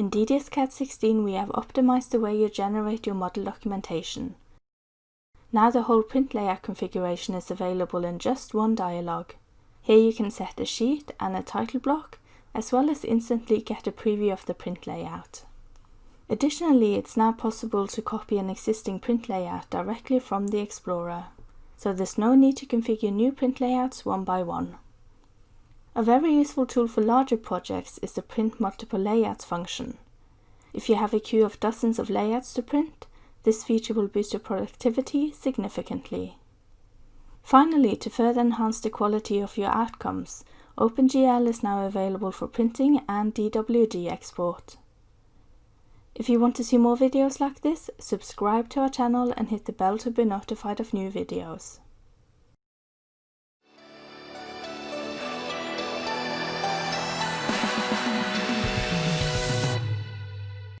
In DDS-CAD 16 we have optimized the way you generate your model documentation. Now the whole print layout configuration is available in just one dialog. Here you can set a sheet and a title block, as well as instantly get a preview of the print layout. Additionally, it's now possible to copy an existing print layout directly from the Explorer, so there's no need to configure new print layouts one by one. A very useful tool for larger projects is the Print Multiple Layouts function. If you have a queue of dozens of layouts to print, this feature will boost your productivity significantly. Finally, to further enhance the quality of your outcomes, OpenGL is now available for printing and DWG export. If you want to see more videos like this, subscribe to our channel and hit the bell to be notified of new videos.